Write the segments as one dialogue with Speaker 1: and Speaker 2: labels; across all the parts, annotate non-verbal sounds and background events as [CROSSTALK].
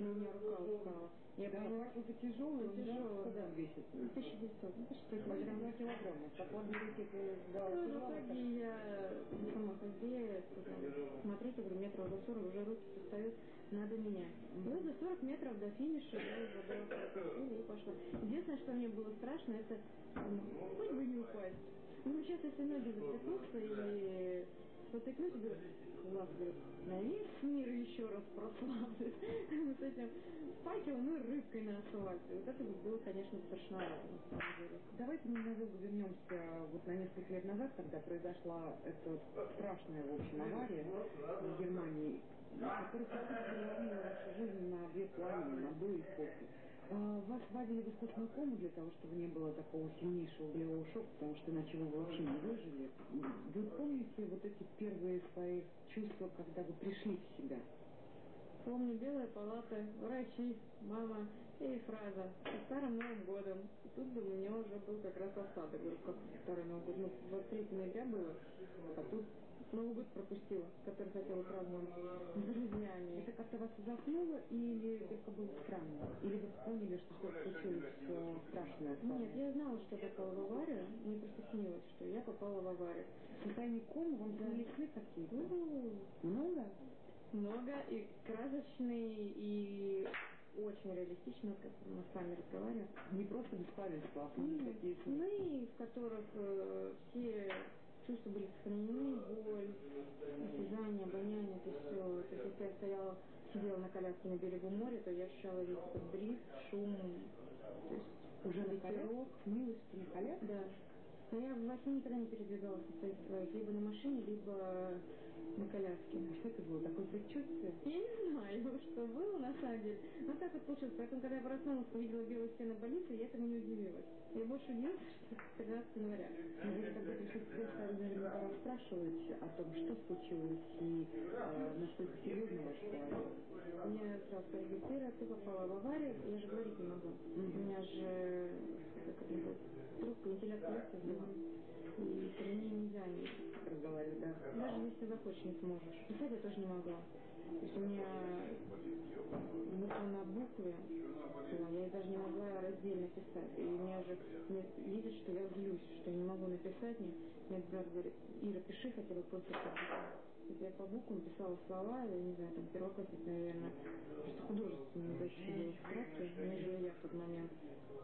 Speaker 1: у меня рука устала. Я
Speaker 2: Да,
Speaker 1: поняла,
Speaker 2: это тяжелый, он
Speaker 1: Тяжелый,
Speaker 2: сколько
Speaker 1: да.
Speaker 2: весит?
Speaker 1: 1900, ну почти
Speaker 2: Почти
Speaker 1: килограмм.
Speaker 2: 2 килограмма. В свободной руке ты да,
Speaker 1: Ну,
Speaker 2: тяжело,
Speaker 1: в итоге я сама хозяйка, сказала, смотрите, говорю, метров за 40 уже руки устают, надо менять. И вот за 40 метров до финиша я уже дала и пошла. Единственное, что мне было страшно, это ну, хоть бы не упасть. Ну, сейчас, если ноги спотыкнусь, говорю, класс, говорю, на весь мир еще раз прославлю. с [LAUGHS] этим факелом и рыбкой на асфальте. Вот это бы было, конечно, деле.
Speaker 2: Давайте ненадолго вернемся вот на несколько лет назад, когда произошла эта страшная, в общем, авария в Германии, которая переломила вашу жизнь на две половины, на и после. А, Вас вводили в искусственную кому для того, чтобы не было такого сильнейшего болевого шока, потому что иначе вы вообще не выжили. Вы помните вот эти первые свои чувства, когда вы пришли в себя?
Speaker 1: Помню белая палата, врачи, мама и фраза «Со старым Новым годом». И тут бы у меня уже был как раз осадок. Говорю, как старый Новый год? Ну, 23 ноября было, а тут Новый год пропустила, который хотела праздновать с друзьями.
Speaker 2: Это как-то вас заснуло или только было странно? Или вы поняли, что что-то случилось э, страшное?
Speaker 1: Нет, я знала, что я попала в аварию. Мне просто снилось, что я попала в аварию.
Speaker 2: В состоянии комы вам снились сны какие-то?
Speaker 1: Ну,
Speaker 2: Много?
Speaker 1: много и красочные, и очень реалистично, как мы с вами разговариваем.
Speaker 2: Не просто беспамятство, а сны такие сны.
Speaker 1: сны, в которых э, все чувства были сохранены, боль, осязание, обоняние, это все. То есть, если я стояла, сидела на коляске на берегу моря, то я ощущала весь этот бриз, шум, то есть
Speaker 2: Уже на
Speaker 1: ветерок.
Speaker 2: что на коляске?
Speaker 1: Да. Но я во сне никогда не передвигалась на своих своих, либо на машине, либо на коляске.
Speaker 2: А Что это было? Такое предчувствие?
Speaker 1: Я не знаю, [LAUGHS] что было на самом деле. Но так вот получилось. Поэтому, когда я проснулась, увидела белые стены больницы, я этому не удивилась. Я больше удивилась, [LAUGHS] что это 13 января.
Speaker 2: Но вы себя, стали наверняка расспрашивать о том, что случилось и э, насколько серьезно ваш положение.
Speaker 1: Меня сразу зарегистрировали, ты попала в аварию, я же говорить не могу. У меня же, как это называется, трубка вентиляции была. И при ней нельзя не
Speaker 2: Разговаривать, да?
Speaker 1: Даже если захочешь, не сможешь. Писать я тоже не могла. То есть у меня буква на букве, была, я даже не могла раздельно писать. И меня же видят, что я злюсь, что я не могу написать. Мне, мне брат говорит, Ира, пиши хотя бы просто по буквам. Я по буквам писала слова, я не знаю, там первоклассник, наверное, просто художественные больше было краски, нежели я в тот момент.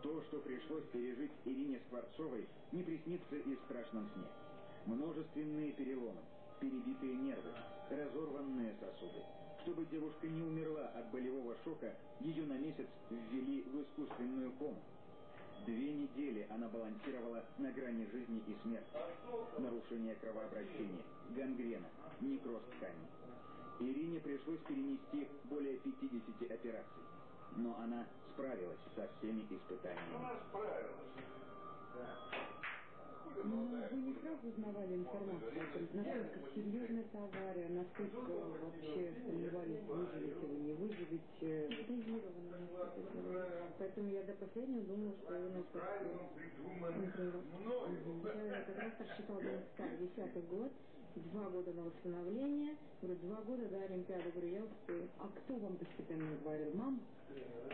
Speaker 3: То, что пришлось пережить Ирине Скворцовой, не приснится и в страшном сне. Множественные переломы, перебитые нервы, разорванные сосуды. Чтобы девушка не умерла от болевого шока, ее на месяц ввели в искусственную кому. Две недели она балансировала на грани жизни и смерти. Нарушение кровообращения, гангрена, некроз тканей. Ирине пришлось перенести более 50 операций. Но она справилась со всеми испытаниями.
Speaker 2: Но вы не сразу узнавали информацию о том, насколько серьезна эта авария, насколько вообще сомневались, выживете вы, не выживете.
Speaker 1: Поэтому я до последнего думала, что я на Я как раз так считала до НСК, 10 год, два года на восстановление, говорю, два года до Олимпиады, говорю, я успею.
Speaker 2: А кто вам постепенно говорил? Мам?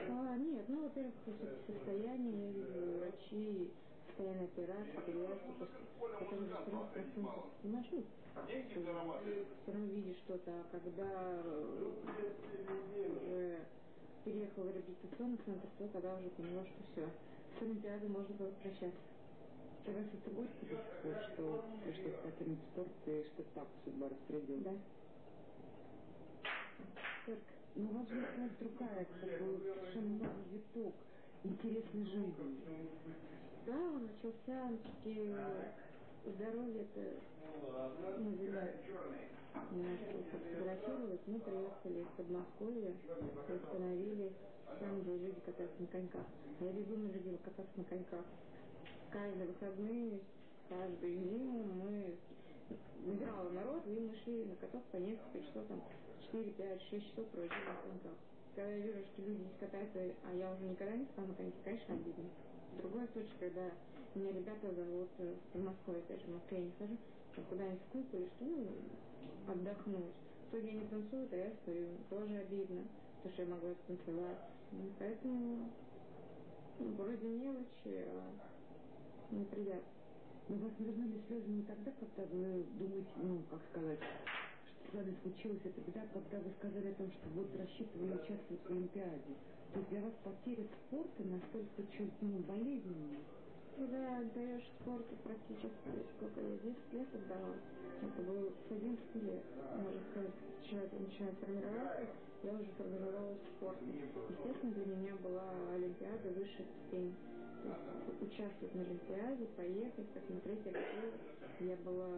Speaker 1: А, нет, ну, во-первых, состояние, я видела врачи, состояние операции, перевязки, потому что 40% понимаешь, ну, все равно видишь что-то, а когда э, уже переехала в реабилитационный центр, то тогда уже поняла, что все, с Олимпиадой можно было прощаться.
Speaker 2: Горько до сих пор, что пришлось покинуть спорт и что так судьба распорядилась?
Speaker 1: Да. Только
Speaker 2: Но у вас же другая, как бы совершенно новый виток интересной жизни.
Speaker 1: Да, он начался все-таки здоровье это не зря. Немножко фотографировалось, мы приехали из Подмосковья и остановились там, где люди катаются на коньках. Я безумно любила кататься на коньках. Каждые выходные, каждую зиму мы набирала народ, и мы шли на каток по несколько часов, там 4, 5, 6 часов проводили на коньках. Когда я вижу, что люди здесь катаются, а я уже никогда не на коньке, конечно, обидно. Другой случай, когда меня ребята зовут э, в Подмосковье, опять же, в Москве я не хожу, куда-нибудь в клуб или что, ну, отдохнуть. В итоге они танцуют, а я стою, тоже обидно. То то, что я могла станцевать. И поэтому ну, вроде мелочи, а неприятно.
Speaker 2: Но вас навернули слезы не тогда, когда вы думаете, ну, как сказать, с вами случилось это беда, когда вы сказали о том, что вот рассчитывали участвовать в Олимпиаде. То есть для вас потеря спорта настолько чуть, ну, болезненная.
Speaker 1: Когда отдаешь спорту практически, сколько я 10 лет отдала, это было с 11 лет, можно сказать, человек начинает формироваться, я уже формировалась в спорте. Естественно, для меня была Олимпиада высшей есть участвовать на Олимпиаде, поехать, посмотреть, готова. Я была,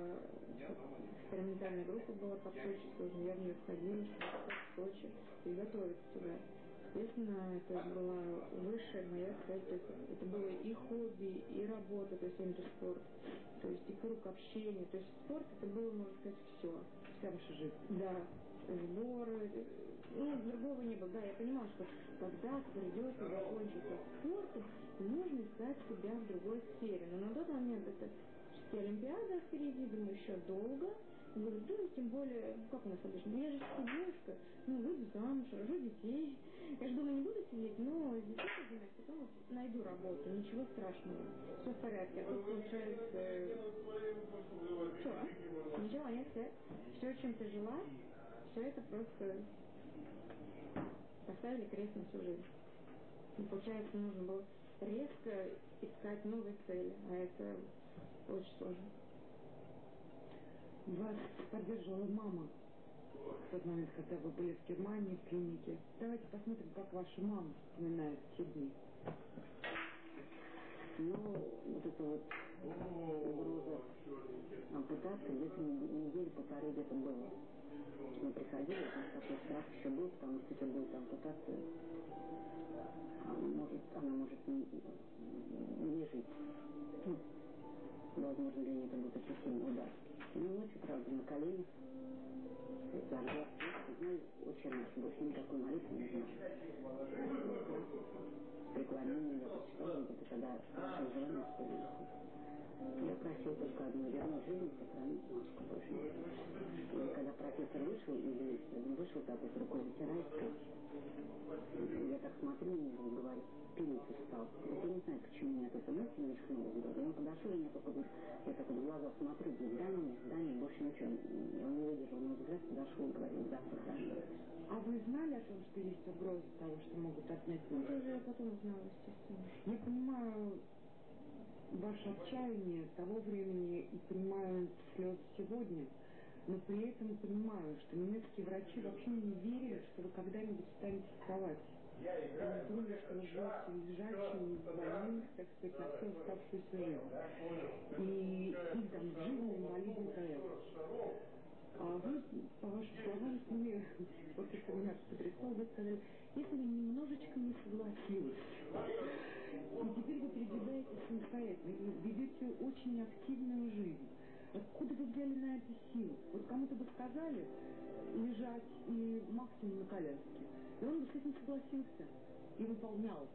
Speaker 1: экспериментальная группа была под Сочи тоже, я в нее входила, в Сочи и готовиться туда. Естественно, это была высшая моя цель, то это было и хобби, и работа, то есть интерспорт, то есть и круг общения, то есть спорт это было, можно сказать, все.
Speaker 2: Вся ваша жизнь.
Speaker 1: Да, сборы, ну, другого не было. Да, я понимала, что когда-то придется закончиться спортом, нужно искать себя в другой сфере. Но на тот момент это все Олимпиада впереди, думаю, еще долго. Говорю, ну, тем более, ну, как у нас обычно, я же девушка, ну, выйду замуж, рожу детей. Я же думаю, не буду сидеть, но детей занимаюсь, потом найду работу, ничего страшного, все в порядке. А тут получается, что, ничего нет, все, все, чем ты жила, все это просто поставили крест на всю жизнь. И получается, нужно было резко искать новые цели, а это очень сложно.
Speaker 2: Вас поддерживала мама в тот момент, когда вы были в Германии, в клинике. Давайте посмотрим, как ваша мама вспоминает те дни.
Speaker 4: Ну, вот это вот угроза ампутации где-то недели полторы где-то было. Приходили, что такой страх еще был, потому что если будет ампутация, может, она может не, не жить. Ну, возможно, для нее это будет очень сильный удар. Ну, ночью, правда, на коленях, зажгла ну, очень раньше, больше никакой молитвы не знаю. Преклонение я почитала где-то, когда исполнилось. Я просил только одну вернуть жизнь, сохранить больше. И когда профессор вышел, или вышел так вот рукой вытирает, я так смотрю на него и говорю, пилиться стал. Вот я не знаю, почему меня эта мысль мелькнула в голове. Он подошел, и я только я так вот в глаза смотрю, говорю, да нет, да нет, больше ничего. Он не выдержал мой взгляд, подошел и говорит, да, сохрани.
Speaker 2: А вы знали о том, что есть угроза того, что могут отнять
Speaker 1: Ну, я потом узнала, естественно.
Speaker 2: Я понимаю ваше отчаяние того времени и понимаю слез сегодня, но при этом понимаю, что немецкие врачи вообще не верили, что вы когда-нибудь встанете с кровати. Они думали, что вы будете лежачим, больным, так сказать, на всю оставшуюся жизнь. И их там жизнь инвалидный проект. А вы, по вашим словам, мне после семинара потрясло, вы сказали, бы немножечко не согласилась. И теперь вы передвигаетесь самостоятельно, ведете очень активную жизнь. Откуда вы взяли на это силы? Вот кому-то бы сказали лежать и максимум на коляске. И он бы с этим согласился и выполнял.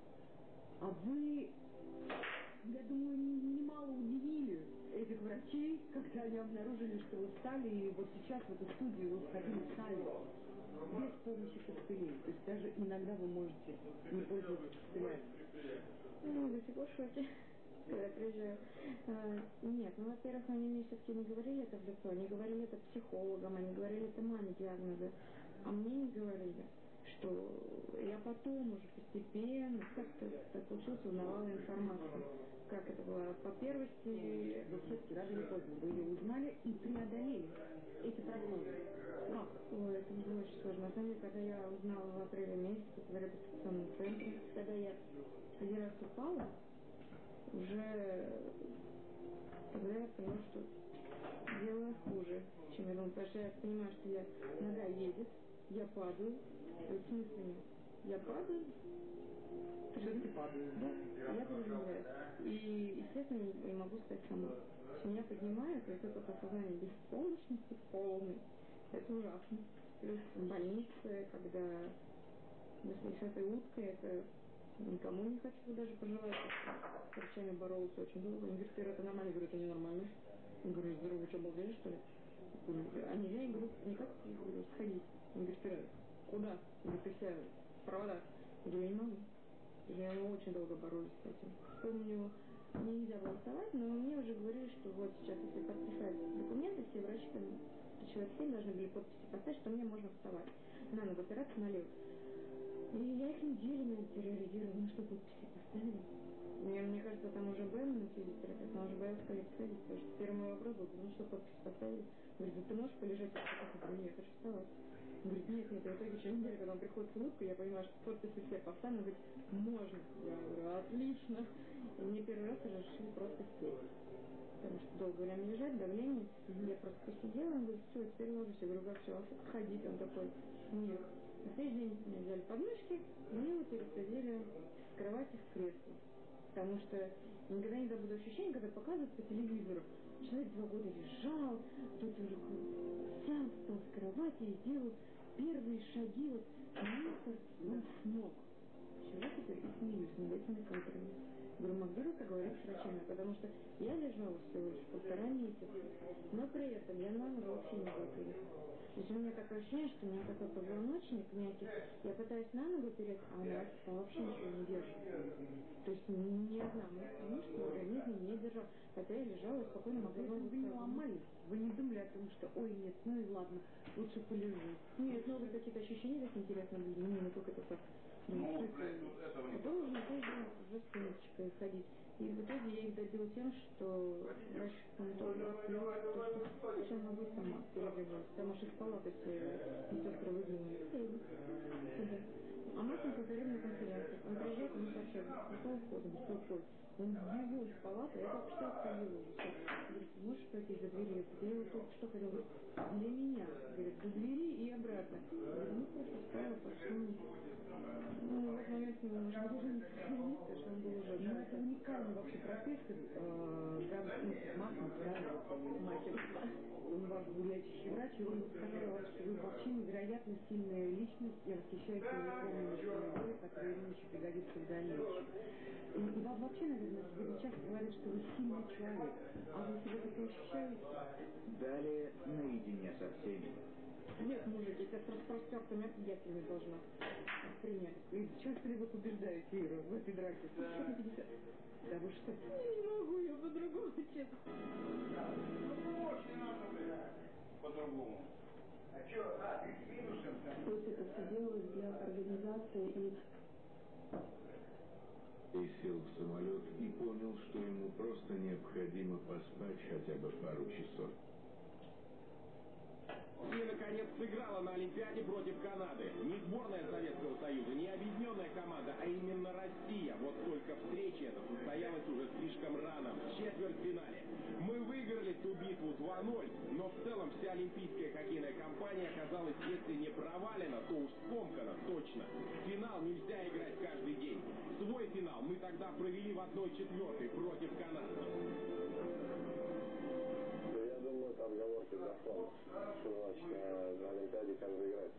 Speaker 2: А вы, я думаю, немало этих врачей, когда они обнаружили, что вы встали, и вот сейчас в эту студию вы входили сами, без помощи костылей. То есть даже иногда вы можете не пользоваться костылями.
Speaker 1: Ну, до сих пор шоке, когда приезжаю. А, нет, ну, во-первых, они мне все-таки не говорили это в лицо, они говорили это психологам, они говорили это маме диагнозы, а мне не говорили, что я потом уже постепенно, как-то так получилось, узнавала информацию. Как это было? По первости,
Speaker 2: все-таки рано или поздно вы ее узнали и преодолели эти прогнозы. Как?
Speaker 1: Ой, это было очень сложно. На самом деле, когда я узнала в апреле месяце в реабилитационном центре, когда я один раз упала, уже тогда я поняла, что дело хуже, чем я думала. Потому что я понимаю, что я нога едет, я падаю, в смысле? Я падаю,
Speaker 2: Все-таки падают, да?
Speaker 1: я приземляюсь. И, естественно, не, могу стать сама. Меня поднимают, то есть это осознание беспомощности полной. Это ужасно. Плюс в больнице, когда если с этой уткой, это никому не хочу даже пожелать. С врачами боролась очень долго. Они говорят, Ира, это нормально. Я говорю, это ненормально. Я говорю, здорово, что, обалдели, что ли? А нельзя, я говорю, никак, сходить. Он говорит, Ира, куда? Я говорю, ты вся провода. Я говорю, не могу. Я очень долго боролась с этим. Помню, мне нельзя было вставать, но мне уже говорили, что вот сейчас, если подписать документы, все врачи, там, человек 7 должны были подписи поставить, что мне можно вставать. На ногу опираться налево. И я их неделями терроризировала, ну что подписи поставили. Кажется, там уже был на физиотерапевт, она уже боялась ко мне подходить, потому что первый мой вопрос был, ну что подпись поставили? Говорит, да ты можешь полежать? Я говорю, нет, хочу вставать. Говорит, нет, нет, и в итоге через неделю, когда он приходит с улыбкой, я понимаю, что подписи все поставлены, говорит, можно. Я говорю, отлично. И мне первый раз разрешили просто сесть. Потому что долгое время лежать, давление. Я просто посидела, он говорит, все, теперь ложусь. Я говорю, как все, ходить? Он такой, нет. На следующий день мне взяли подмышки, и мне его пересадили с кровати в кресло. Потому что никогда не забуду ощущение, когда показывают по телевизору. Человек два года лежал, тут уже сам встал с кровати и сделал первые шаги, вот он смог. Чего теперь и смеюсь над этими кадрами. Говорю, могли бы поговорить с врачами, потому что я лежала всего лишь полтора месяца, но при этом я на ногу вообще не была то есть у меня такое ощущение, что у меня такой позвоночник мягкий. Я пытаюсь на ногу перейти, а она вообще ничего не держит. То есть ни одна мышца в организме не держала. Хотя я лежала и спокойно могла
Speaker 2: бы Вы не ломались? Вы не думали о том, что ой, нет, ну и ладно, лучше полежу?
Speaker 1: Нет, новые какие-то ощущения так интересно были. Не, только это так. Ну, Следующий день уже с сумочкой ходить. И в итоге я их добил тем, что врач стоматолог то, что зачем могу сама перебивать. Потому что все медсестры выглянули. А Мартин повторил на конференции. Он приезжает, ему сообщает, какого входа, что входит. Он вбегал из палаты, я только что отходила. Говорит, можешь пройти за дверью? Я его только что хотел. Для меня. Говорит, до двери и обратно. Говорит, ну просто встала, пошла. Ну, в этот момент мы уже не потому что он был уже...
Speaker 2: Ну, это уникальный вообще профессор, э, Махмут, да, Махин. Он ваш гуляющий врач, и он сказал, что вы вообще невероятно сильная личность, я восхищаюсь его помощью, которая ему еще пригодится в дальнейшем. И вам вообще, наверное, сегодня часто говорят, что вы сильный человек, а вы себя так ощущаете?
Speaker 3: Далее наедине со всеми.
Speaker 1: Нет, мужики, это с распростертыми объятиями должна принять.
Speaker 2: И часто ли вы побеждаете Иру в этой драке?
Speaker 1: Да.
Speaker 2: Да вы что?
Speaker 1: Я не могу, я по-другому, честно.
Speaker 5: Ну, очень надо, блядь, по-другому. А что, а, ты минусом там?
Speaker 1: То есть это все делалось для организации и...
Speaker 6: И сел в самолет и понял, что ему просто необходимо поспать хотя бы пару часов.
Speaker 7: Россия наконец сыграла на Олимпиаде против Канады. Не сборная Советского Союза, не объединенная команда, а именно Россия. Вот только встреча эта состоялась уже слишком рано, в четвертьфинале. Мы выиграли ту битву 2-0, но в целом вся олимпийская хоккейная компания оказалась, если не провалена, то уж скомкана, точно. Финал нельзя играть каждый день. Свой финал мы тогда провели в 1-4 против канадцев
Speaker 8: отговорки фонда. Что на, Олимпиаде каждый играет.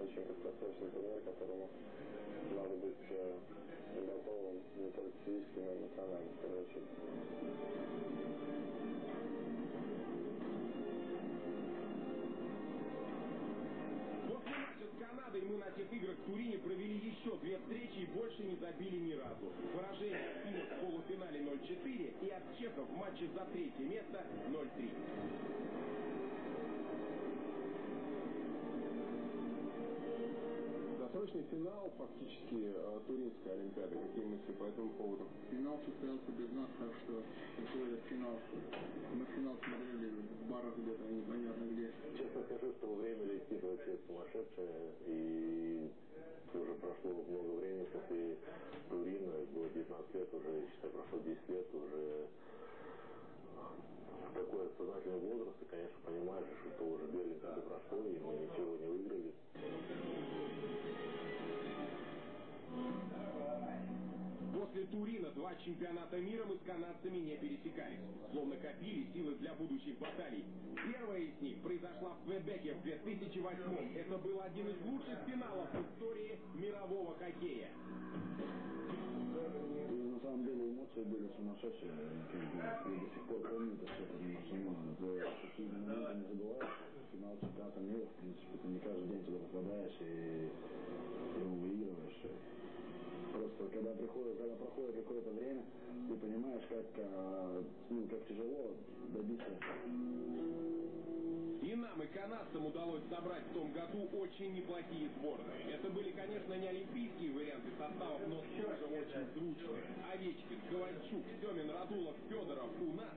Speaker 8: Очень краткосрочный турнир, которому надо быть готовым не только физически, но и эмоционально, в
Speaker 7: Канадой мы на тех играх в Турине провели еще две встречи и больше не забили ни разу. Поражение от финнов в полуфинале 0-4 и от чехов в матче за третье место 0-3.
Speaker 8: Досрочный финал фактически э, Туринской Олимпиады. Какие мысли по этому поводу?
Speaker 9: Финал состоялся без нас, так что какой это финал. Мы финал смотрели в барах где-то, непонятно где.
Speaker 8: Честно скажу, что время летит вообще сумасшедшее, и уже прошло много времени после Турина, было 19 лет уже, считай, прошло 10 лет уже такой сознательный возраст, и, конечно, понимаешь, что уже Олимпиады прошло, и мы ничего не выиграли.
Speaker 7: Турина два чемпионата мира мы с канадцами не пересекались, словно копили силы для будущих баталий. Первая из них произошла в Квебеке в 2008 -м. Это был один из лучших финалов в истории мирового хоккея.
Speaker 8: И на самом деле эмоции были сумасшедшие, и до сих пор помню это все, потому что ну, за такие моменты не забываешь. Финал чемпионата мира, в принципе, ты не каждый день туда попадаешь и его выигрываешь. Просто когда приходит, когда проходит какое-то время, ты понимаешь, как, ну, как тяжело добиться
Speaker 7: канадцам удалось собрать в том году очень неплохие сборные. Это были, конечно, не олимпийские варианты составов, но тоже очень звучные. Овечкин, Ковальчук, Семин, Радулов, Федоров у нас.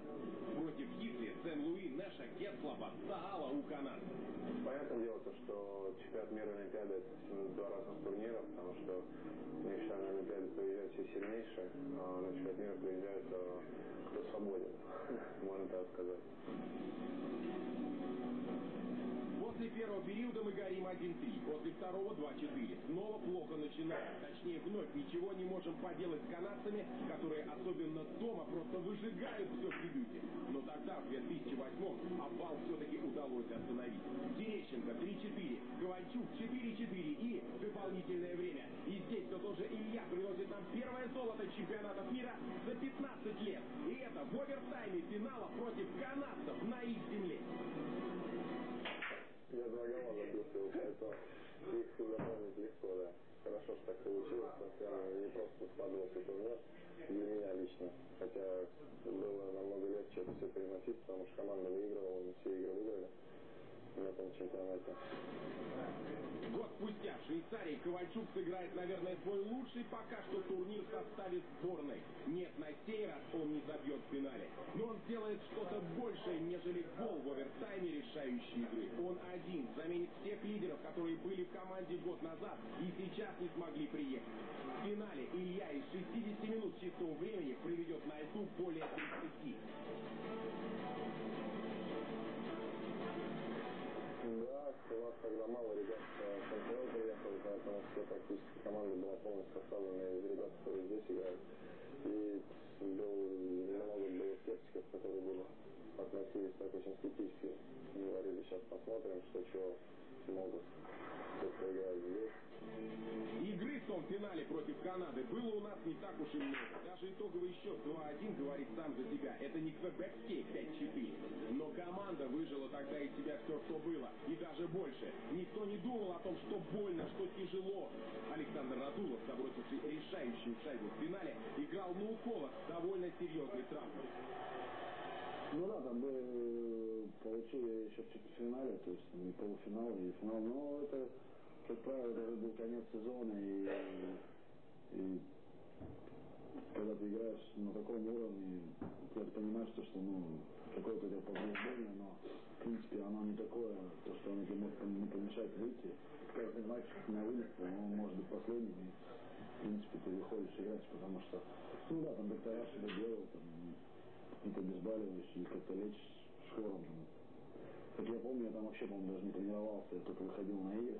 Speaker 7: Против Хитли, Сен-Луи, Нэша, Кетслова, Саала у канадцев.
Speaker 8: Понятное дело, то, что чемпионат мира Олимпиады это два разных турнира, потому что на Олимпиаде приезжают все сильнейшие, а на чемпионат мира приезжают кто свободен, [LAUGHS] можно так сказать.
Speaker 7: После первого периода мы горим 1-3, после второго 2-4. Снова плохо начинаем. Точнее, вновь ничего не можем поделать с канадцами, которые особенно дома просто выжигают все в дебюте. Но тогда, в 2008-м, обвал все-таки удалось остановить. Терещенко 3-4, Ковальчук 4-4 и дополнительное время. И здесь все тоже Илья приносит нам первое золото чемпионатов мира за 15 лет. И это в овертайме финала против канадцев на их земле.
Speaker 8: Я два гола забил, поэтому их запомнить легко, да. Хорошо, что так получилось, наверное, не просто складывался турнир для меня лично. Хотя было намного легче это все переносить, потому что команда выигрывала, мы все игры выиграли на этом чемпионате.
Speaker 7: Год спустя в Швейцарии Ковальчук сыграет, наверное, свой лучший пока что турнир в составе сборной. Нет, на сей раз он не забьет в финале. Но он сделает что-то большее, нежели гол в овертайме решающей игры. Он один заменит всех лидеров, которые были в команде год назад и сейчас не смогли приехать. В финале Илья из 60 минут чистого времени проведет на льду более 30.
Speaker 8: У нас тогда мало ребят с НХЛ приехали, поэтому все практически команда была полностью составлена из ребят, которые здесь играют. И был, много было скептиков, которые были относились так очень скептически. Говорили, сейчас посмотрим, что чего смогут.
Speaker 7: Игры в том финале против Канады было у нас не так уж и много. Даже итоговый счет 2-1 говорит сам за себя. Это не квебекский 5-4. Но команда выжила тогда из себя все, что было. И даже больше. Никто не думал о том, что больно, что тяжело. Александр Радулов, забросивший решающую шайбу в финале, играл на уколах довольно серьезной травмой.
Speaker 8: Ну да, там бы получили еще в четвертьфинале, то есть и полуфинал, и финал. Но это как правило, даже был конец сезона, и, и когда ты играешь на таком уровне, ты понимаешь, что, что ну, какое-то это повреждение, но в принципе оно не такое, то, что оно тебе может не помешать выйти. Каждый матч на вылет, он может быть последним, и в принципе ты выходишь играть, потому что, ну да, там доктора что-то делают, какие-то обезболивающие, как-то лечишь шхлором. Как я помню, я там вообще, по-моему, даже не тренировался, я только выходил на игры.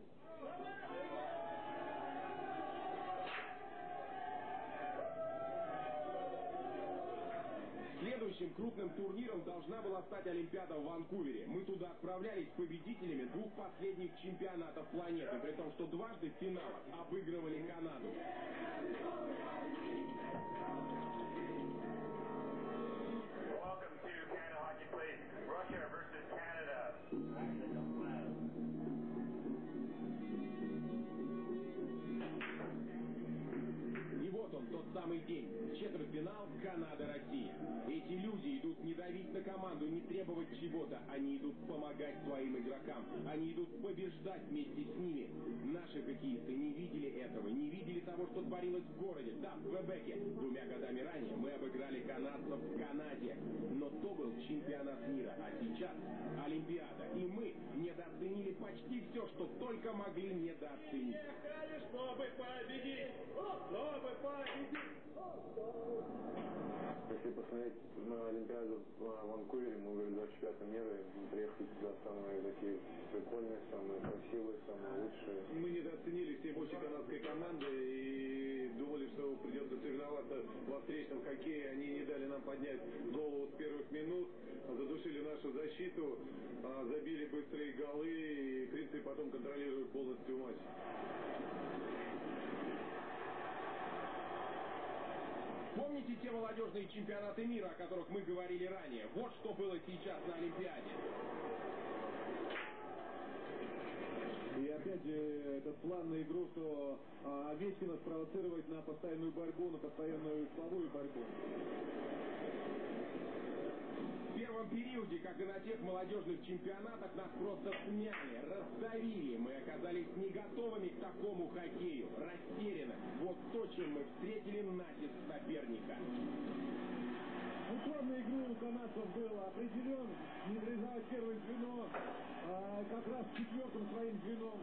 Speaker 7: Следующим крупным турниром должна была стать Олимпиада в Ванкувере. Мы туда отправлялись победителями двух последних чемпионатов планеты, при том, что дважды в финалах обыгрывали Канаду. Давить на команду, не требовать чего-то. Они идут помогать своим игрокам. Они идут побеждать вместе с ними. Наши хоккеисты не видели этого, не видели того, что творилось в городе. Да, в Квебеке. Двумя годами ранее мы обыграли канадцев в Канаде. Но то был чемпионат мира, а сейчас Олимпиада. И мы недооценили почти все, что только могли недооценить.
Speaker 5: Чтобы победить! Чтобы победить!
Speaker 8: Если посмотреть на Олимпиаду в Ванкувере, мы были 25 мира, мы приехали туда самые такие прикольные, самые красивые, самые лучшие.
Speaker 10: Мы недооценили все мощи канадской команды и думали, что придется соревноваться во встречном хоккее. Они не дали нам поднять голову с первых минут, задушили нашу защиту, а, забили быстрые голы и, в потом контролируют полностью матч.
Speaker 7: Помните Помните те молодежные чемпионаты мира, о которых мы говорили ранее? Вот что было сейчас на Олимпиаде.
Speaker 10: И опять же, этот план на игру, что а, Овечкина спровоцировать на постоянную борьбу, на постоянную слабую борьбу.
Speaker 7: Первом периоде, как и на тех молодежных чемпионатах, нас просто смяли, раздавили. Мы оказались не готовыми к такому хоккею, растеряны. Вот то, чем мы встретили натиск соперника.
Speaker 10: На игру у канадцев был определен, нейтрализовать первое звено, а, как раз четвертым своим звеном.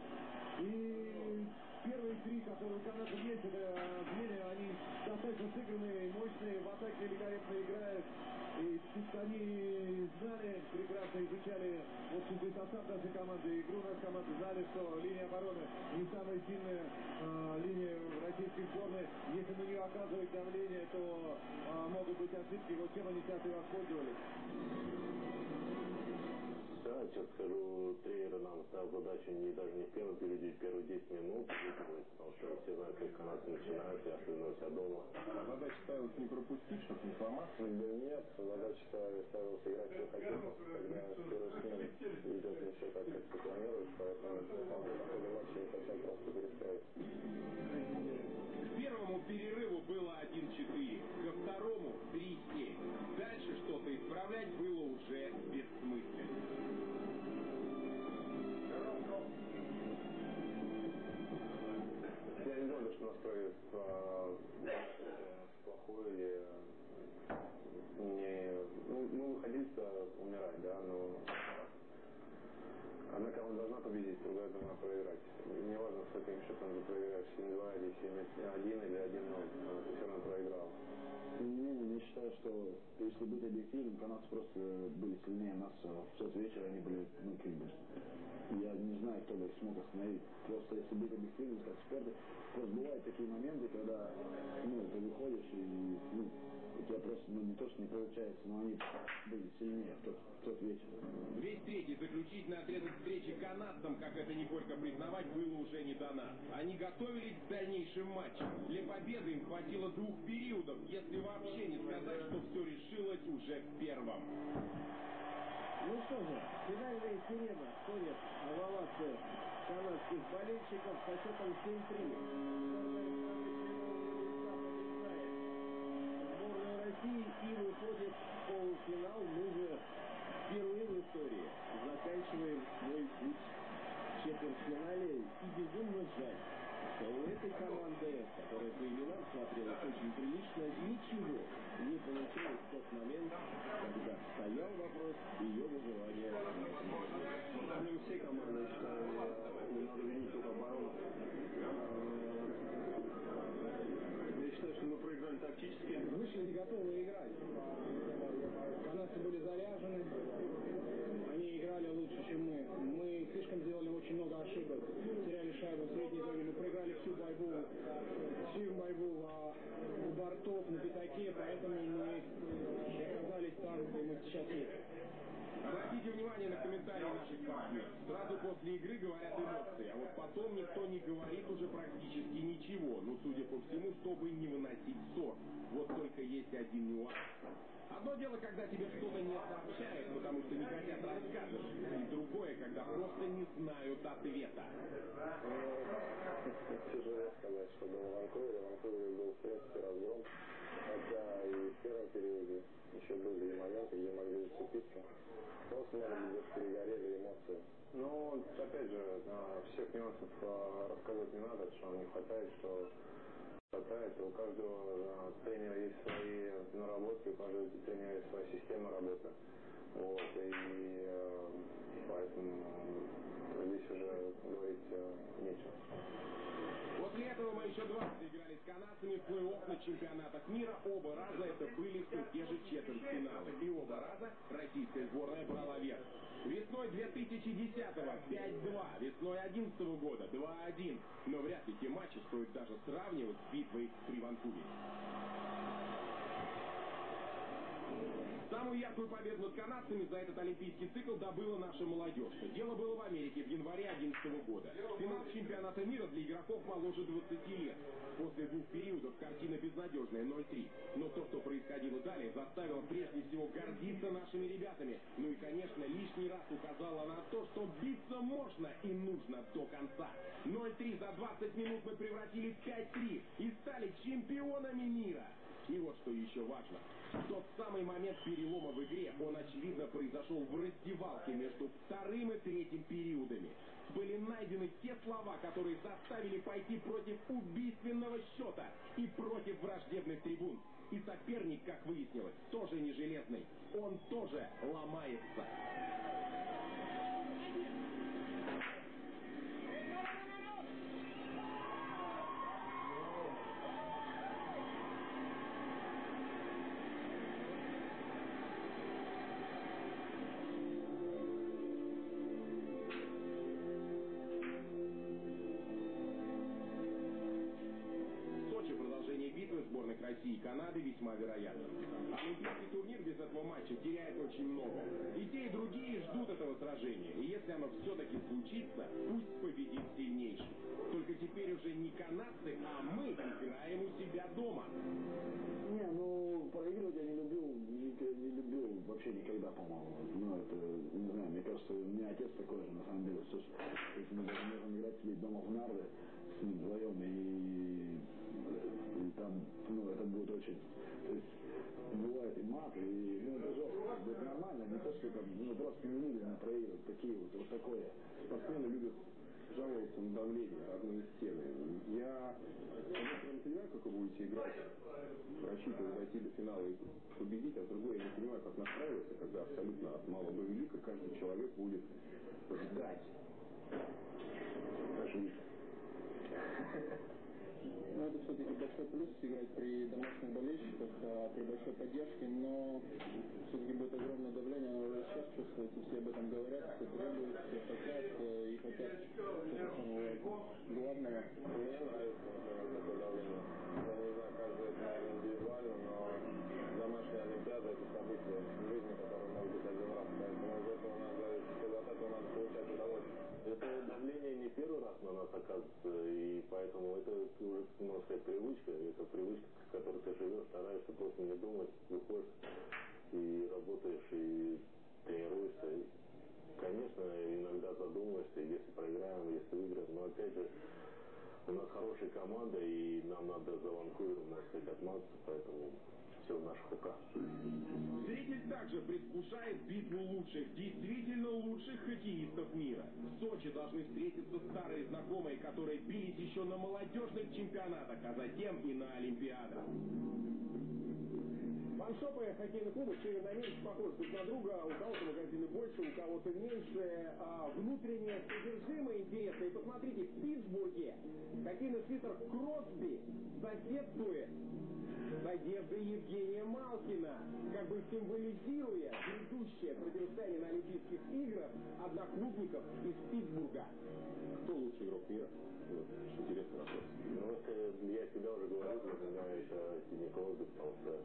Speaker 10: И первые три, которые у канадцев есть, это звенья, они достаточно сыгранные, мощные, в атаке великолепно играют. И они знали, прекрасно изучали общий состав нашей команды, игру нашей команды, знали, что линия обороны не самая сильная э, линия российской сборной. Если на нее оказывать давление, то э, могут быть ошибки, вот чем они сейчас и воспользовались.
Speaker 8: Да, сейчас скажу, тренер нам ставил задачу не даже не в первом периоде, в первые 10 минут потому что все знают, как канадцы начинают, и особенно у себя дома.
Speaker 7: А задача ставилась не пропустить, чтобы не сломаться?
Speaker 8: Да нет, задача ставилась играть в хоккей, когда с первой смены идет не все так, как ты планируешь, поэтому там в матча не совсем просто перестроить.
Speaker 7: К первому перерыву было 1-4, ко второму 3-7. Дальше что-то исправлять было уже бессмысленно.
Speaker 8: Настрой э, плохой или не... Ну, мы выходили-то умирать, да, но одна команда должна победить, другая должна проиграть. Не важно, с каким счетом ты проиграешь, 7-2 или 7-1 или 1-0, ты все равно проиграл.
Speaker 9: Тем не менее, я считаю, что если быть объективным, канадцы просто были сильнее нас. В тот вечер они были, ну, как я не знаю, кто бы их смог остановить. Просто если быть объективным, как в спорте, просто бывают такие моменты, когда, ну, ты выходишь и, ну, тебя просто, ну, не то, что не получается, но они были сильнее в тот, в тот вечер.
Speaker 7: Весь третий заключительный отрезок встречи канадцам, как это не горько признавать, было уже не нас. Они готовились к дальнейшим матчам. Для победы им хватило двух периодов, если вообще не сказать, что все решилось уже в первом.
Speaker 11: Ну что же, финальная сирена ходит в овации канадских болельщиков со счетом 7-3. Сборная страны Сборная России и выходит в полуфинал. Мы же впервые в истории заканчиваем свой путь в четвертьфинале. И безумно жаль, что у этой команды, которая по именам смотрелась очень прилично, ничего не получилось в тот момент, когда стоял вопрос ее выживания этом
Speaker 8: Ну, не все команды, считаю, не надо винить только оборону. Я считаю, что мы проиграли тактически.
Speaker 11: Вышли не готовы играть. Канадцы были заряжены. Они играли лучше, чем мы. Мы слишком сделали очень много ошибок. Теряли шайбу в средней зоне. Мы проиграли всю борьбу, всю борьбу а, у бортов, на пятаке. Поэтому мы оказались там, где мы сейчас есть.
Speaker 7: Обратите внимание на комментарии наших партнеров. Сразу после игры говорят эмоции, а вот потом никто не говорит уже практически ничего. Ну, судя по всему, чтобы не выносить ссор. Вот только есть один нюанс. Одно дело, когда тебе что-то не сообщают, потому что не хотят рассказывать. И другое, когда просто не знают ответа.
Speaker 8: Тяжело сказать, что было в Ванкувере. В Ванкувере был в принципе разгром. Хотя и в первом периоде еще были и моменты, где могли зацепиться. Просто, быть, где-то перегорели эмоции. Но, опять же, а, всех нюансов а, рассказывать не надо, что не хватает, что хватает. У каждого а, тренера есть свои наработки, у каждого тренера есть своя система работы. Вот, и э, поэтому здесь уже говорить э, нечего.
Speaker 7: После этого мы еще дважды играли с канадцами в плей-офф на чемпионатах мира. Оба раза это были все те же четвертьфиналы. И оба раза российская сборная брала верх. Весной 2010-го 5-2, весной 2011 года 2-1. Но вряд ли те матчи стоит даже сравнивать с битвой при Ванкувере. Самую яркую победу над канадцами за этот олимпийский цикл добыла наша молодежь. Дело было в Америке в январе 2011 года. Финал чемпионата мира для игроков моложе 20 лет. После двух периодов картина безнадежная, 0-3. Но то, что происходило далее, заставило прежде всего гордиться нашими ребятами. Ну и, конечно, лишний раз указала на то, что биться можно и нужно до конца. 0-3 за 20 минут мы превратили в 5-3 и стали чемпионами мира. Что еще важно. Тот самый момент перелома в игре, он, очевидно, произошел в раздевалке между вторым и третьим периодами. Были найдены те слова, которые заставили пойти против убийственного счета и против враждебных трибун. И соперник, как выяснилось, тоже не железный. Он тоже ломается. Канады весьма вероятно. Олимпийский турнир без этого матча теряет очень много. И те, и другие ждут этого сражения. И если оно все-таки случится, пусть победит сильнейший. Только теперь уже не канадцы, а мы играем у себя дома.
Speaker 9: Не, ну проигрывать я не люблю, не, не люблю вообще никогда, по-моему. Ну, это, не знаю, мне кажется, у меня отец такой же, на самом деле. Слушай, если мы даже можем играть дома в нарды с ним вдвоем и там, ну, это будет очень... То есть, бывает и мат, и, ну, это жестко, как нормально, не то, что там, ну, просто не любят на проигрывать, такие вот, вот такое.
Speaker 10: Спортсмены любят жаловаться на давление одной из стены. Я, я не понимаю, как вы будете играть, рассчитывая дойти до финала и победить, а с другой я не понимаю, как настраиваться, когда абсолютно от малого до велика каждый человек будет ждать.
Speaker 9: Жить.
Speaker 12: Ну, это все-таки большой плюс играть при домашних болельщиках, а, при большой поддержке, но все-таки будет огромное давление, оно уже сейчас чувствуется, все об этом говорят, все требуют, все хотят э, и хотят главного.
Speaker 8: Например, такое давление. Я не знаю, каждый это, наверное, индивидуально, но домашняя Олимпиада это событие в жизни, которое может быть один раз, из этого надо, от этого надо получать удовольствие.
Speaker 9: Это давление не первый раз на нас оказывается, и поэтому это уже, можно сказать, привычка. Это привычка, с которой ты живешь, стараешься просто не думать, выходишь и работаешь, и тренируешься. И, конечно, иногда задумываешься, если проиграем, если выиграем. Но опять же, у нас хорошая команда, и нам надо за Ванкувером, можно сказать, отмазаться, поэтому все в наших руках.
Speaker 7: Зритель также предвкушает битву лучших, действительно лучших хоккеистов мира. В Сочи должны встретиться старые знакомые, которые бились еще на молодежных чемпионатах, а затем и на Олимпиадах. Фаншопы хоккейных клубов Северной Америки похожи друг на друга. У кого-то магазины больше, у кого-то меньше. А внутреннее содержимое интересное. И посмотрите, в Питтсбурге хоккейный свитер Кросби соседствует с одеждой Евгения Малкина, как бы символизируя грядущее противостояние на Олимпийских играх одноклубников из Питтсбурга.
Speaker 10: Кто лучший игрок мира? Вот, интересный вопрос.
Speaker 9: Ну, я всегда уже говорил, меня это Сидни Кросби, потому что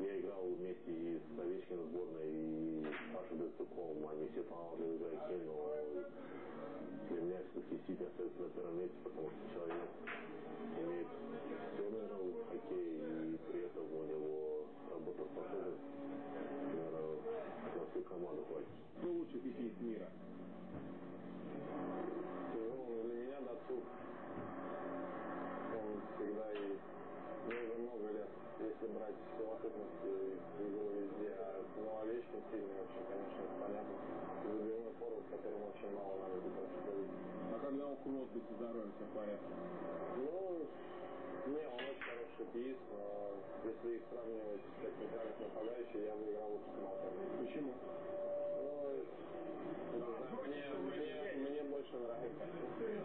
Speaker 9: я играл вместе и с Овечкиным сборной, и с Пашей Дацуком, они все талантливые игроки, но для меня все-таки Сидни остается на первом месте, потому что человек имеет все, наверное, в хоккее, и при этом у него работоспособность, наверное, на всю команду хватит.
Speaker 7: Кто лучший хоккеист мира?
Speaker 8: Ну, для меня Дацук, он всегда и ну, уже много лет, если совокупность его везде, а ну, Овечкин сильный очень, конечно, понятно. Забивной форвард, которому очень мало надо будет.
Speaker 7: А когда у Кросби со здоровьем все в порядке?
Speaker 8: Ну, не, он очень хороший хоккеист, но если их сравнивать как центральных нападающих, я бы играл лучше с.
Speaker 7: Почему?
Speaker 8: Мне, мне, мне больше нравится.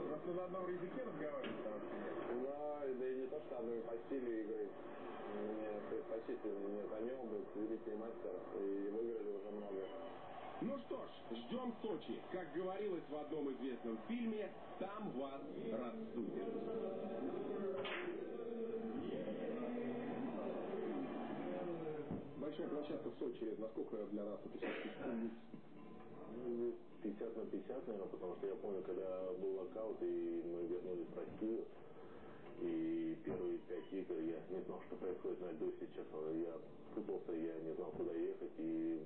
Speaker 7: Просто на одном языке разговаривать,
Speaker 8: Да, да и не то, что одной по стилю игры. Предпочтительнее нет. Они оба великий мастер и выиграли уже много.
Speaker 7: Ну что ж, ждем Сочи. Как говорилось в одном известном фильме, там вас рассудят.
Speaker 10: Большая площадка в Сочи, насколько для нас это все-таки
Speaker 9: 50 на 50, наверное, потому что я помню, когда был локаут, и мы вернулись в Россию, и первые пять игр я не знал, что происходит на льду, честно. Я путался, я не знал, куда ехать, и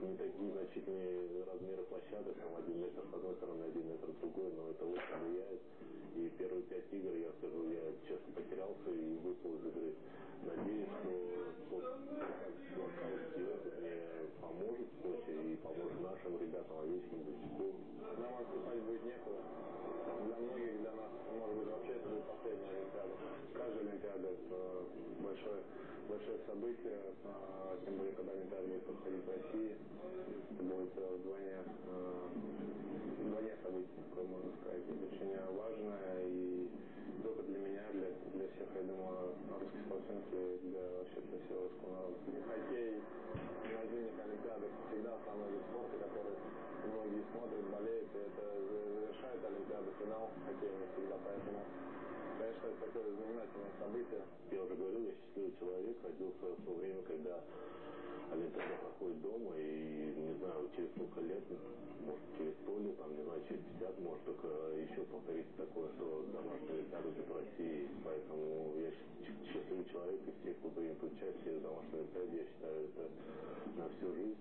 Speaker 9: не такие значительные размеры площадок, там один метр с одной стороны, один метр с другой, но это очень влияет. И первые пять игр, я скажу, я честно потерялся и выпал из игры. Надеюсь, что тот локальский опыт мне поможет в Сочи и поможет нашим ребятам, Овечкин, Бычку.
Speaker 5: Нам отступать будет некуда. Для многих, для нас, может быть, вообще это будет последняя Олимпиада. Каждая Олимпиада – это большое, большое событие, а, тем более, когда Олимпиада будет проходить в России. Это будет э, вдвойне, э, вдвойне событие, такое можно сказать, очень важное и только для меня, для, для всех, я думаю, русских спортсменов и для вообще для всего русского народа. Хоккей на зимних Олимпиадах всегда основной вид спорта, который многие смотрят, болеют, и это завершает Олимпиаду, финал хоккейный всегда, поэтому Это такое знаменательное событие.
Speaker 9: Я уже говорил, я счастливый человек, родился в то время, когда Олимпиада проходит дома, и не знаю, через сколько лет, может через сто лет, там, не знаю, через 50, может только еще повторится такое, что домашняя Олимпиада в России. Поэтому я счастливый человек, и все, кто примет участие в домашней Олимпиаде, я считаю, это на всю жизнь.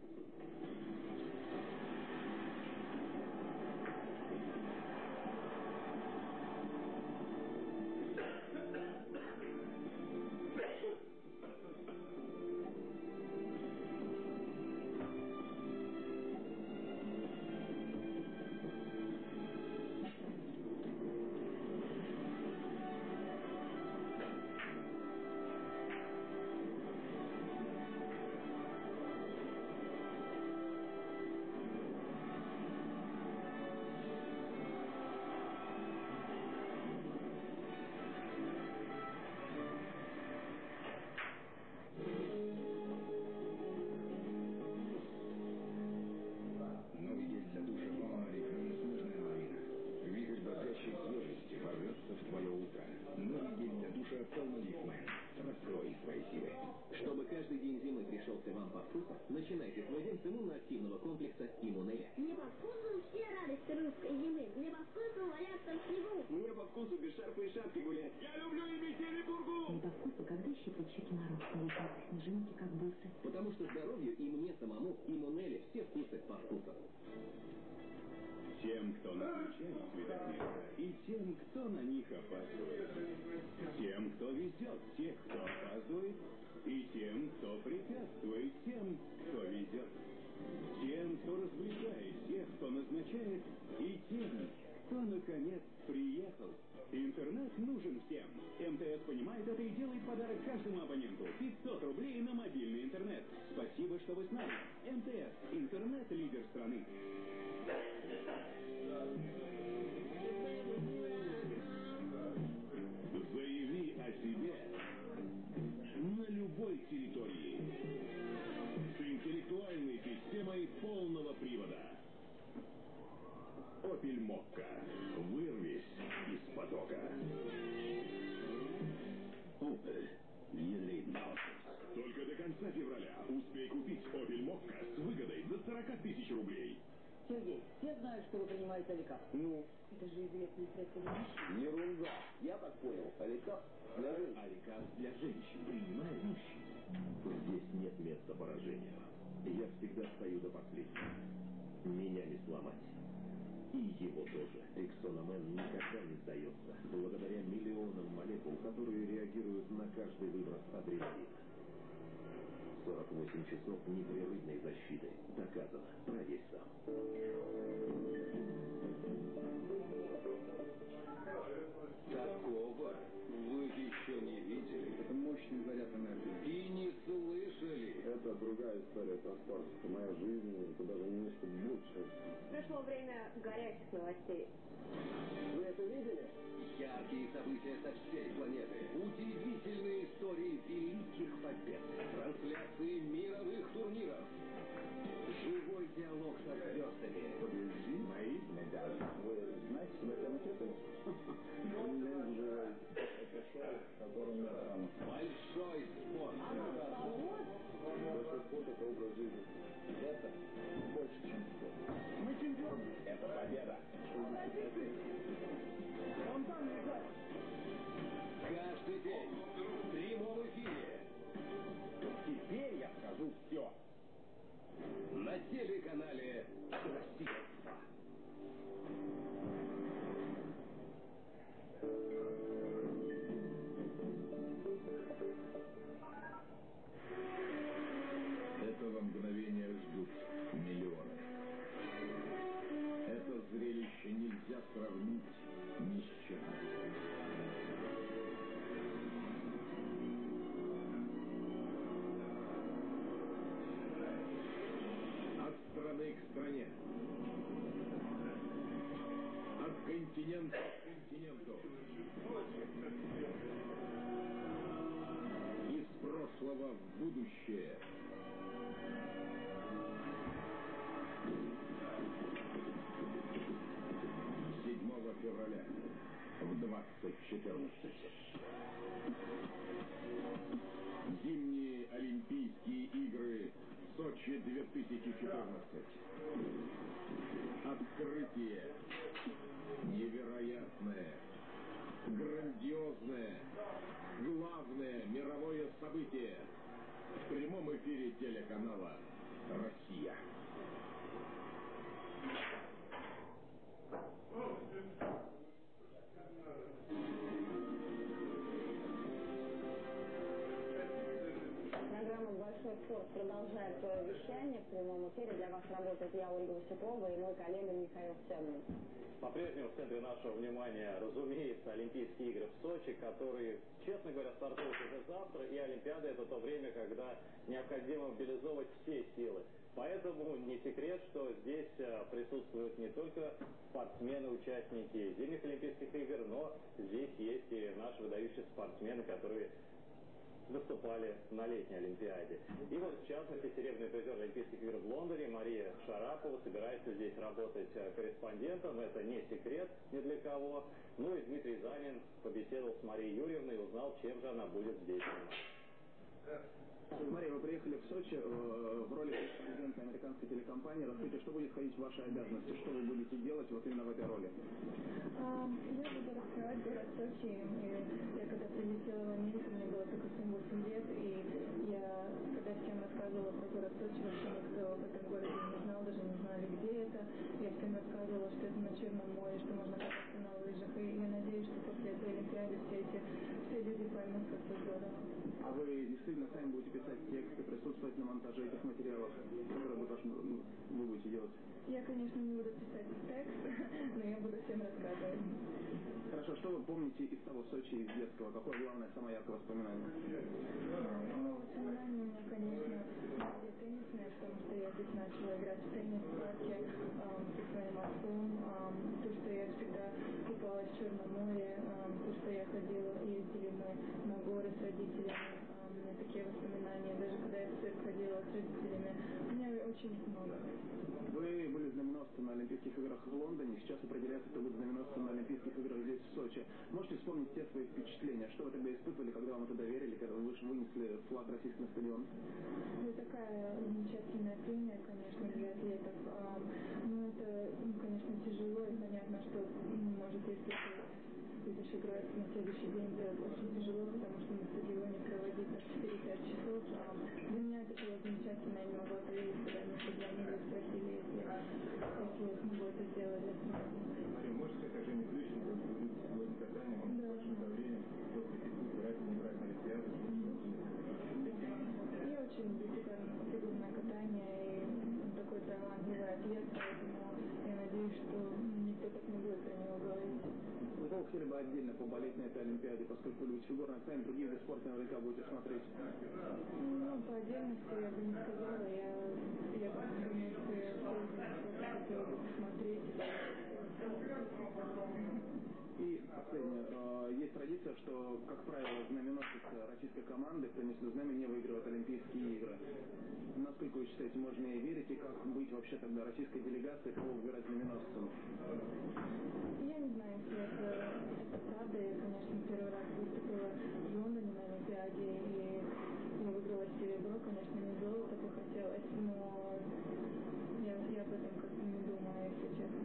Speaker 13: Потому что здоровью и мне самому «Иммунеля» все вкусы по вкусу.
Speaker 6: Тем, кто назначает места, и тем, кто на них опаздывает. Тем, кто везет тех, кто опаздывает, и тем, кто препятствует тем, кто везет. Тем, кто развлекает тех, кто назначает, и тем, кто, наконец, приехал. Интернет нужен всем. МТС понимает это и делает подарок каждому абоненту. 500 рублей на мобильный интернет. Спасибо, что вы с нами. МТС. Интернет-лидер страны.
Speaker 13: Великих побед. Трансляции мировых турниров. Живой диалог со звездами.
Speaker 5: Подожди, мои медали. Вы знаете, что это ракеты? Есть же это шоу, в котором я там.
Speaker 13: Большой спорт.
Speaker 5: Большой спорт – это образ жизни. Это больше, чем спорт.
Speaker 14: Мы чемпионы.
Speaker 13: Это победа.
Speaker 14: Он там лежит.
Speaker 13: Каждый день.
Speaker 6: на телеканале «Россия». Будущее. Седьмого февраля в 2014. Зимние Олимпийские игры Сочи 2014. Открытие. Невероятное. Грандиозное. Главное мировое событие. Прямом эфире телеканала «Россия».
Speaker 15: Продолжает свое вещание. В прямом эфире для вас работает я, Ольга Васюкова, и мой коллега Михаил Семин.
Speaker 16: По-прежнему в центре нашего внимания, разумеется, Олимпийские игры в Сочи, которые, честно говоря, стартуют уже завтра, и Олимпиада это то время, когда необходимо мобилизовывать все силы. Поэтому не секрет, что здесь э, присутствуют не только спортсмены, участники зимних Олимпийских игр, но здесь есть и наши выдающиеся спортсмены, которые выступали на летней Олимпиаде. И вот, в частности, серебряный призер Олимпийских игр в Лондоне Мария Шарапова собирается здесь работать э, корреспондентом. Это не секрет ни для кого. Ну и Дмитрий Занин побеседовал с Марией Юрьевной и узнал, чем же она будет здесь заниматься.
Speaker 17: Мария, вы приехали в Сочи э, в роли президента американской телекомпании. Расскажите, что будет входить в ваши обязанности? Что вы будете делать вот именно в этой роли?
Speaker 18: А, Я буду раскрывать город Сочи. Я когда прилетела в Америку, мне было только 7-8 лет, и я, когда всем рассказывала про город Сочи, вообще никто в этом городе не знал, даже не знали, где это. Я всем рассказывала, что это на Черном море, что можно кататься на лыжах. И я надеюсь, что после этой Олимпиады все эти
Speaker 17: А вы действительно сами будете писать тексты, присутствовать на монтаже этих материалов, которые будут, ну, вы будете делать?
Speaker 18: Я, конечно, не буду писать текст, [LAUGHS] но я буду всем рассказывать.
Speaker 17: Хорошо, что вы помните из того Сочи, из детского? Какое главное, самое яркое воспоминание?
Speaker 18: Ну, воспоминания у меня, конечно, были теннисные, потому что я здесь начала играть в теннис в парке со своим отцом. То, что я всегда купалась в Черном море, то, что я ходила, ездили мы на горы с родителями. Такие воспоминания. Даже когда я в цирк ходила с родителями, у меня очень их много.
Speaker 17: Вы были знаменосцем на Олимпийских играх в Лондоне, сейчас определяется, кто будет знаменосцем на Олимпийских играх здесь, в Сочи. Можете вспомнить те свои впечатления? Что вы тогда испытывали, когда вам это доверили, когда вы вынесли флаг российский на стадион?
Speaker 18: Это такая замечательная премия, конечно, для атлетов. Ам, Ну, это, ну, конечно, тяжело, и понятно, что, ну, может, если ты будешь играть на следующий день, это очень тяжело, потому что на стадионе проводить так 4-5 часов. Ам, Для меня это было замечательно, я не могла поверить, когда мне позвонили и спросили, если, если я смогу это сделать для страны.
Speaker 19: Мария, можете сказать, как Женя Плющенко будет сегодня катанием, он под большим давлением, критикует, брать, не брать на Олимпиаду,
Speaker 18: Я очень люблю фигурное катание, и такой талантливый атлет, поэтому я надеюсь, что
Speaker 17: хотели бы отдельно поболеть на этой Олимпиаде, поскольку вы любите фигурное катание, другие виды спорта наверняка будете смотреть.
Speaker 18: Ну, по отдельности я бы не сказала, я, я думаю, что я
Speaker 17: последнее. Э, Есть традиция, что, как правило, знаменосец российской команды, кто несет знамя, не выигрывает Олимпийские игры. Насколько вы считаете, можно ей верить, и как быть вообще тогда российской делегацией, кого выбирать знаменосцем?
Speaker 18: Я не знаю, если это, это правда. Я, конечно, первый раз выступила в Лондоне на Олимпиаде, и я выиграла серебро, конечно, не золото бы хотелось, но я, я об этом как-то не думаю, если честно.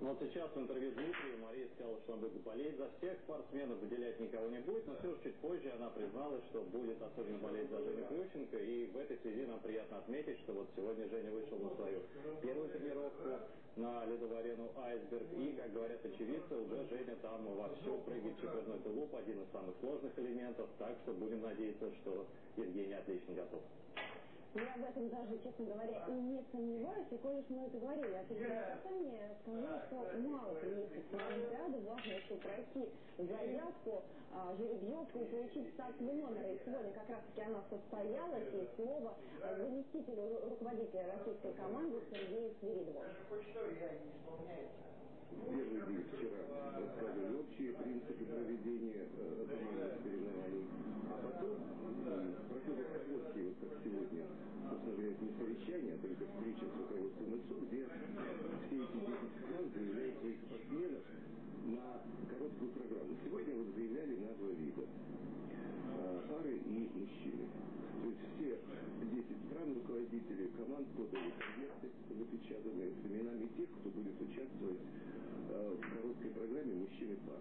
Speaker 16: Но сейчас в интервью Дмитрию Мария сказала, что она будет болеть за всех спортсменов, выделять никого не будет, но все же чуть позже она призналась, что будет особенно болеть за Женю Плющенко, и в этой связи нам приятно отметить, что вот сегодня Женя вышел на свою первую тренировку на ледовую арену «Айсберг», и, как говорят очевидцы, уже Женя там вовсю прыгает четверной тулуп, один из самых сложных элементов, так что будем надеяться, что Евгений отлично готов.
Speaker 15: Я в этом даже, честно говоря, и не сомневаюсь, и коль уж мы это говорили, а все-таки мне сказали, что мало приехать на Олимпиаду, важно еще пройти заявку, а, жеребьевку и получить стартовый номер. И сегодня как раз-таки она состоялась, и слово заместителю ру- руководителя российской команды Сергею Свиридову.
Speaker 20: Первый день вчера рассказывали общие принципы проведения э, командных соревнований, а потом э, проходят короткие, вот как сегодня, это не совещание, а только встреча с руководством ИЦУ, где все эти 10 команд заявляют своих спортсменов на короткую программу. Сегодня вот заявляли на два вида. Э, Пары и мужчины. То есть все 10 стран руководителей команд подали конверты запечатанные с именами тех, кто будет участвовать э, в короткой программе мужчины пар.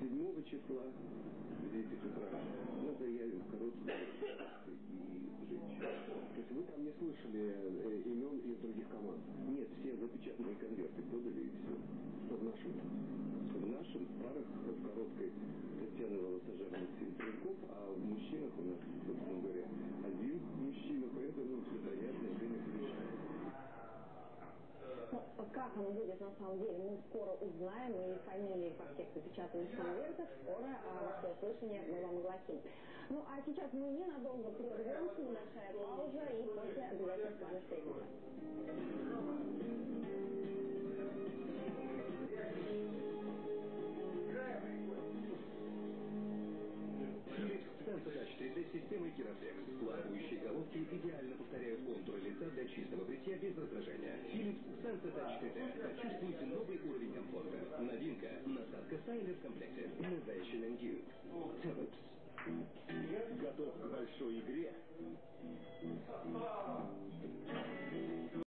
Speaker 20: 7 числа в 10 утра мы заявим короткую и женщин. То есть вы там не слышали э, имен из других команд? Нет, все запечатанные конверты подали и все. Что в нашем? В нашем парах в короткой Волосожар Максим Тренков, а в мужчинах у нас, собственно говоря, один мужчина, поэтому все понятно, время решает.
Speaker 15: Ну, как оно будет на самом деле, мы скоро узнаем, и фамилии во всех запечатанных конвертах скоро а, во всеуслышание мы вам огласим. Ну, а сейчас мы ненадолго прервемся, небольшая пауза, и после обязательно с вами встретимся.
Speaker 13: С системой Kiratex. Плавающие головки идеально повторяют контуры лица для чистого бритья без раздражения. Philips Sensotouch 3D. Почувствуйте новый уровень комфорта. Новинка. Насадка Сайлер в комплекте. Innovation and you. Philips.
Speaker 6: Готов к большой игре?